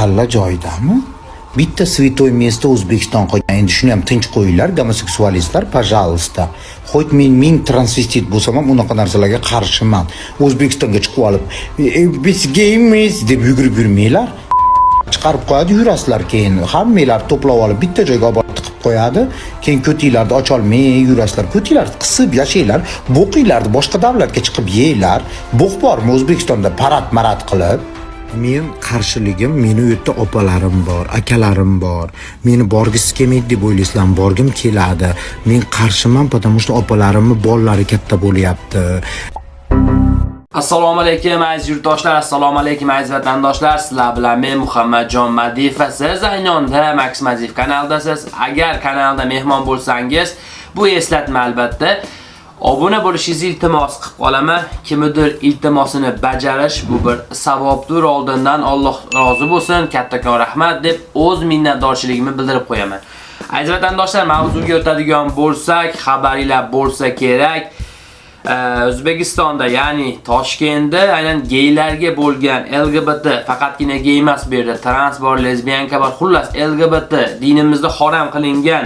kalla joyidami. Bitta святой место o'zbekiston qolgan. Endi shuni ham tinch qo'yinglar gomoseksualistlar пожалуйста хоть men ming transvestit bo'lsam ham unaqa narsalarga qarshiman. O'zbekistonga chiqib olib biz geymiz deb yugurib yurmanglar. Chiqarib qo'yadi yurasizlar keyin. Hammanglar to'plab olib bitta joyga olib borib tiqib qo'yadi. Keyin ko'tinglarni ocholmay yurasizlar ko'tinglarni qisib yashanglar. Bo'qinglarni boshqa davlatga chiqib yeylar. Bo'q bormi o'zbekistonda? Parad marad qilib. Men qarshiligim meni u yerda opalarim bor akalarim bor meni borgisi kelmaydi deb o'ylaysizlarmi borgim keladi men qarshiman потому что opalarimni bolalari katta bo'lyapti Assalomu alaykum aziz yurtdoshlar, assalomu alaykum aziz vatandoshlar. Sizlar bilan men Muhammadjon Madiyev va siz Aynonda Max Madiyev kanaldasiz. Agar kanalda mehmon bo'lsangiz, bu eslatma albatta obuna bo'lishingizni iltimos qilib qolaman. Kimdir iltimosini bajarish bu bir savobdir. Oldindan Alloh rozi bo'lsin, kattakon rahmat deb o'z minnatdorchiligimni bildirib qo'yaman. Aziz vatandoshlar, mavzuga o'tadigan bo'lsak, xabaringlar bo'lsa kerak. O'zbekistonda, ya'ni Toshkentda aynan geylarga bo'lgan LGBT, faqatgina gey emas bu yerda trans bor, lesbiyanka bor, xullas LGBT dinimizda harom qilingan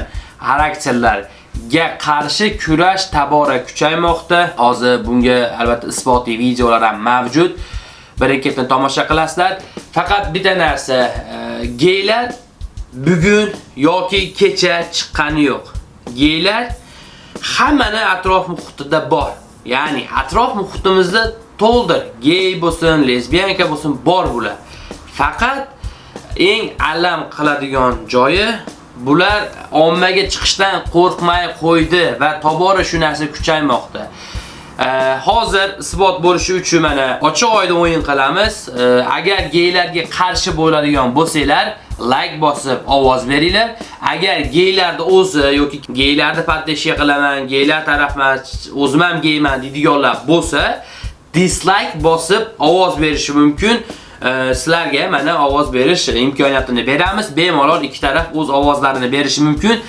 ga qarshi kurash tabora kuchaymoqda. Hozir bunga albatta isbotli videolar ham mavjud. Bir-ikkitini tomosha qilasizlar. Faqat bitta narsa, e, geylar bugun yoki kecha chiqqani yo'q. Geylar hammani atrof muhitida bor. Ya'ni atrof muhitimizda to'ldir. Gey bo'lsin, lesbiyanka bo'lsin, bor bular. Faqat eng alam qiladigan joyi bular ommaga chiqishdan qo'rqmay qo'ydi va tobora shu narsa kuchaymoqda. hozir isbot bo'lishi uchun mana ochiq oyda o'yin qilamiz. Agar geylarga qarshi bo'ladigan bo'lsanglar, like bosib ovoz beringlar. Agar geylarni o'zi yoki geylarni paddeshiya qilaman, geylar tarafman, o'zim ham geyman deydiganlar bo'lsa, dislike bosib ovoz berishi mumkin. Sizlarga mana ovoz berish imkoniyatini beramiz. Bemalol ikki taraf o'z ovozlarini berishi mumkin.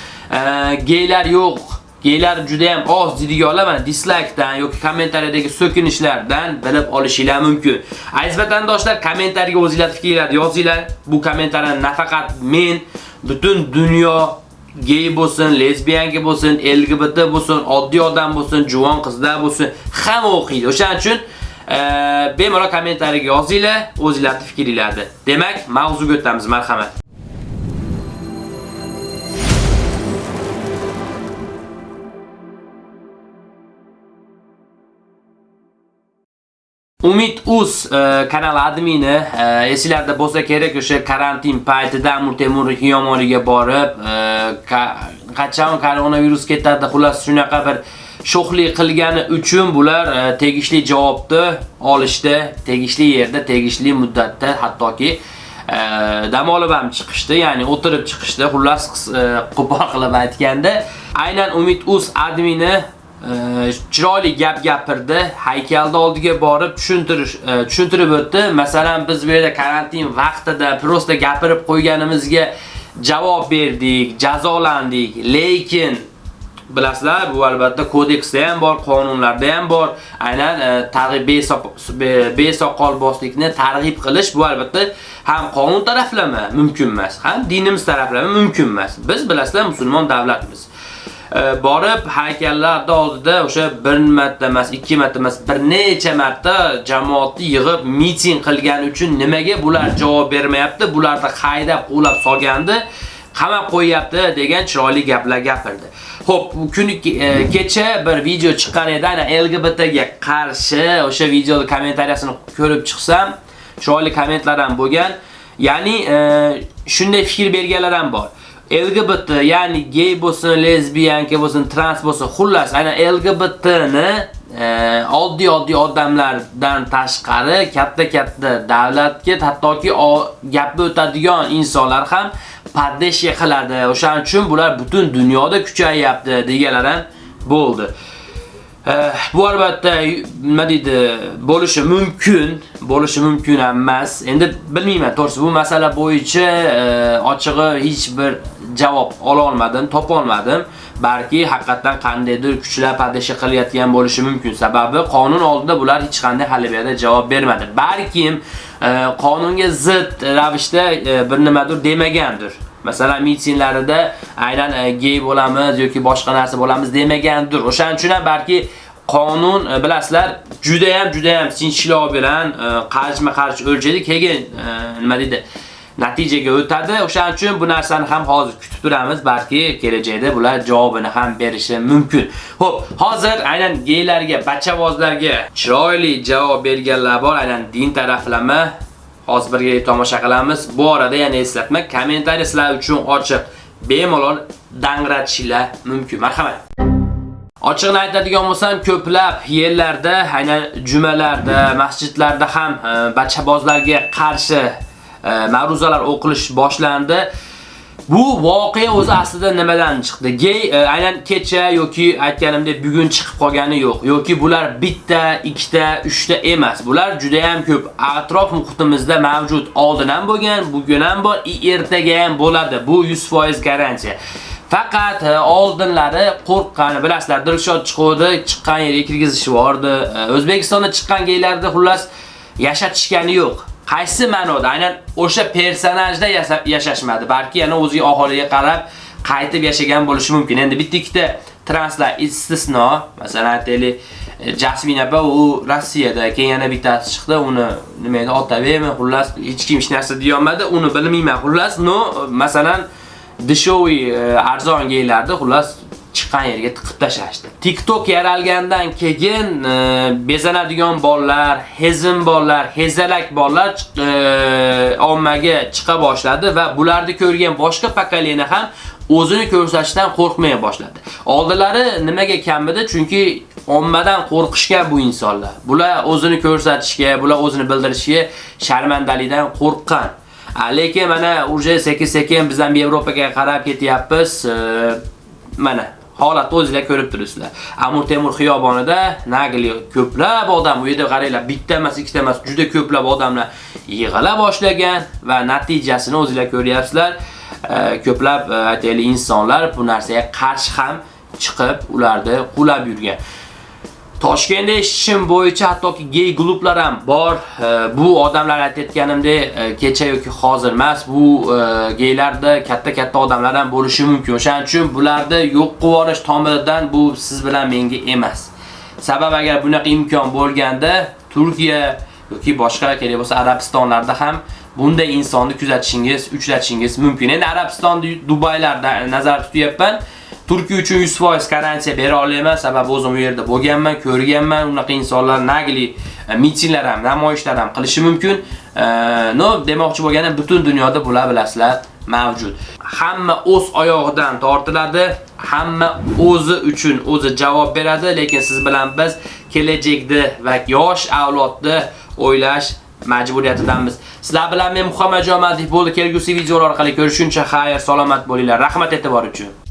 Geylar yo'q geylar juda ham oz deydiganlar mana dislikedan yoki kommentariyadagi so'kinishlardan bilib olishinglar mumkin. Aziz vatandoshlar, kommentariyaga o'zingizlar fikrlaringizni yozinglar. Bu kommentariyani nafaqat men, butun dunyo gey bo'lsin, lesbiyanka bo'lsin, LGBT bo'lsin, oddiy odam bo'lsin, juvon qizlar bo'lsin, hamma o'qiydi. O'shaning uchun bemalol kommentariyga yozinglar, o'zingizlarning fikringizni. Demak, mavzuga o'tamiz, marhamat. Umid Uz e, kanal admini e, esinglarda bo'lsa kerak o'sha karantin paytida Amur Temur Hiyomoniga borib, e, qachon koronavirus ketadi, xullas shunaqa bir sho'xlik qilgani uchun bular e, tegishli javobni olishdi, tegishli yerda, tegishli muddatda, hattoki e, dam olib ham chiqishdi, ya'ni o'tirib chiqishdi. Xullas e, qo'pol qilib aytganda, aynan Umid Uz admini chiroyli gap gapirdi, haykalda oldiga borib tushuntirish tushuntirib o'tdi. Masalan, biz bu yerda karantin vaqtida prosta gapirib qo'yganimizga javob berdik, jazolandik, lekin bilasizlar, bu albatta kodeksda ham bor, qonunlarda ham bor. Aynan e, targ'ib besoqol boslikni targ'ib qilish bu albatta ham qonun taraflama mumkin emas, ham dinimiz taraflama mumkin emas. Biz bilasizlar musulmon davlatmiz. E, borib haykallar oldida o'sha bir marta emas, ikki marta emas, bir necha marta jamoatni yig'ib miting qilgani uchun nimaga bular javob bermayapti? Bularni haydab qo'lab solgandi, qamab qo'yapti degan chiroyli gaplar gapirdi. Xo'p, kuni e, kecha bir video chiqqan edi, ana LGBT ga qarshi o'sha videoni kommentariyasini ko'rib chiqsam, chiroyli kommentlar ham bo'lgan. Ya'ni e, shunday fikr berganlar ham bor. LGBT, ya'ni gay bo'lsin, lesbiyanka bo'lsin, trans bo'lsin, xullas, ana LGBT-ni e, oddiy oddiy odamlardan tashqari katta-katta davlatga hattoki gapni o'tadigan insonlar ham paddeshiya qiladi. O'shaning uchun bular butun dunyoda kuchayapti deganlar ham bo'ldi. Eh, bu albatta nima deydi bo'lishi mumkin, bo'lishi mumkin emas. Endi bilmayman, to'g'risi bu masala bo'yicha eh, ochig'i hech bir javob ola olmadim, topa olmadim. Balki haqiqatan qandaydir kuchlar padisha qilayotgan bo'lishi mumkin. Sababi qonun oldida bular hech qanday halibiyada javob bermadi. Balkim eh, qonunga zid ravishda bir nimadir demagandir. Masalan, mitinglarida aynan e, gey bo'lamiz yoki boshqa narsa bo'lamiz demagandir. O'shaning uchun ham balki qonun e, bilasizlar juda ham juda ham sinchilov bilan e, qarshma-qarshi o'lchaydi, keyin nima deydi? natijaga o'tadi. O'shaning uchun bu narsani ham hozir kutib turamiz, balki kelajakda bular javobini ham berishi mumkin. Xo'p, hozir aynan geylarga, bachavozlarga chiroyli javob berganlar bor, aynan din taraflama hozir birga tomosha qilamiz. Bu orada yana eslatma, kommentariy sizlar uchun ochiq, bemalol dangratchilar mumkin. Marhamat. Ochiqni aytadigan bo'lsam, ko'plab yerlarda, aynan jumalarda, masjidlarda ham e, bachabozlarga qarshi e, ma'ruzalar o'qilish boshlandi. Bu voqea o'zi aslida nimadan chiqdi? Gay e, aynan kecha yoki aytganimdek bugun chiqib qolgani yo'q. Yoki bular bitta, ikkita, uchta emas. Bular juda ham ko'p. Atrof muhitimizda mavjud. Oldin ham bo'lgan, bugun ham bor, ertaga ham bo'ladi. Bu 100% garantiya. Faqat e, oldinlari qo'rqqani, bilasizlar, Dilshod chiqdi, chiqqan yerga kirgizishvordi. E, O'zbekistonda chiqqan geylarda xullas yashatishgani yo'q. Qaysi ma'noda? Aynan o'sha personajda yashashmadi, balki yana o'ziga aholiga qarab qaytib yashagan bo'lishi mumkin. Endi bitta ikkita translar istisno, masalan, aytaylik, e, Jasmine Jasmin u Rossiyada, keyin yana bittasi chiqdi, uni nima edi, Otabekmi, xullas hech kim hech narsa deya olmadi, uni bilmayman. Xullas, no, masalan, dishoviy e, arzon geylarni xullas chiqqan yerga tiqib tashlashdi. TikTok yaralgandan keyin e, bezanadigan bolalar, hezim bolalar, hezalak bolalar e, ommaga chiqa boshladi va bularni ko'rgan boshqa pokoleniya ham o'zini ko'rsatishdan qo'rqmay boshladi. Oldilari nimaga kamida? Chunki ommadan qo'rqishgan bu insonlar. Bular o'zini ko'rsatishga, bular o'zini bildirishga sharmandalikdan qo'rqqan. lekin mana uje sekin-sekin biz ham Yevropaga qarab ketyapmiz. E, mana holatni o'zingizlar ko'rib turibsizlar. Amur Temur xiyobonida nagli ko'plab odam, u yerda qaranglar, bitta emas, ikkita emas, juda ko'plab odamlar yig'ila boshlagan va natijasini o'zingizlar ko'ryapsizlar. Ko'plab e, aytaylik insonlar bu narsaga qarshi ham chiqib, ularni qulab yurgan. Toshkentda ishim bo'yicha hattoki gay klublar ham bor. E, bu odamlar aytayotganimdek e, kecha yoki hozir emas, bu e, katta-katta odamlar ham bo'lishi mumkin. O'shaning uchun bularni yo'q qilib tomiridan bu siz bilan menga emas. Sabab agar bunaqa imkon bo'lganda Turkiya yoki boshqa kerak bo'lsa Arabistonlarda ham bunday insonni kuzatishingiz, uchratishingiz mumkin. Endi Arabiston, Dubaylarda nazar tutyapman. Turkiya uchun 100% garantiya bera olmayman, sababi o'zim u yerda bo'lganman, ko'rganman. Unaqa insonlar nagli e, mitinglar ham, namoyishlar ham qilishi mumkin. E, no, demoqchi bo'lganim butun dunyoda bular bilasizlar mavjud. Hamma o'z oyog'idan tortiladi, hamma o'zi uchun o'zi javob beradi, lekin siz bilan biz kelajakda va yosh avlodni o'ylash majburiyatidamiz. Sizlar bilan men Muhammad Jomadov bo'ldi. Kelgusi videolar orqali ko'rishguncha xayr, salomat bo'linglar. Rahmat e'tibor uchun.